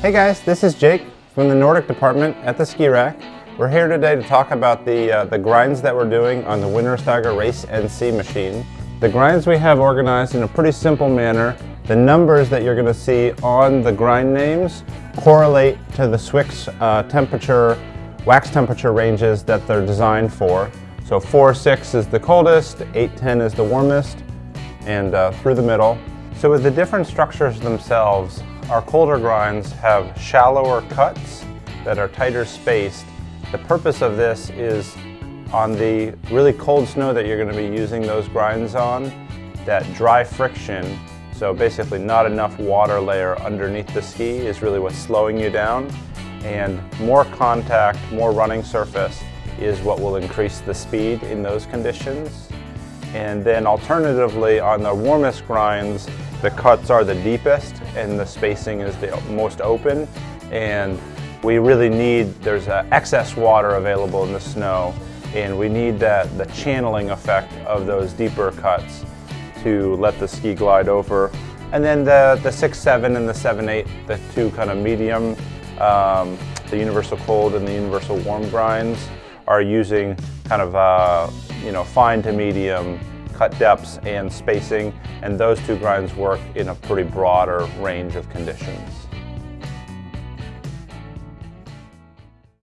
Hey guys, this is Jake from the Nordic department at the Ski Rack. We're here today to talk about the, uh, the grinds that we're doing on the Wintersteiger Race NC machine. The grinds we have organized in a pretty simple manner. The numbers that you're going to see on the grind names correlate to the Swix uh, temperature, wax temperature ranges that they're designed for. So 4-6 is the coldest, 8-10 is the warmest, and uh, through the middle. So with the different structures themselves, our colder grinds have shallower cuts that are tighter spaced. The purpose of this is on the really cold snow that you're going to be using those grinds on, that dry friction, so basically not enough water layer underneath the ski is really what's slowing you down. And more contact, more running surface is what will increase the speed in those conditions. And then alternatively, on the warmest grinds, the cuts are the deepest and the spacing is the most open. And we really need, there's excess water available in the snow and we need that, the channeling effect of those deeper cuts to let the ski glide over. And then the, the 6-7 and the 7-8, the two kind of medium, um, the universal cold and the universal warm grinds, are using kind of uh, you know fine to medium cut depths and spacing and those two grinds work in a pretty broader range of conditions.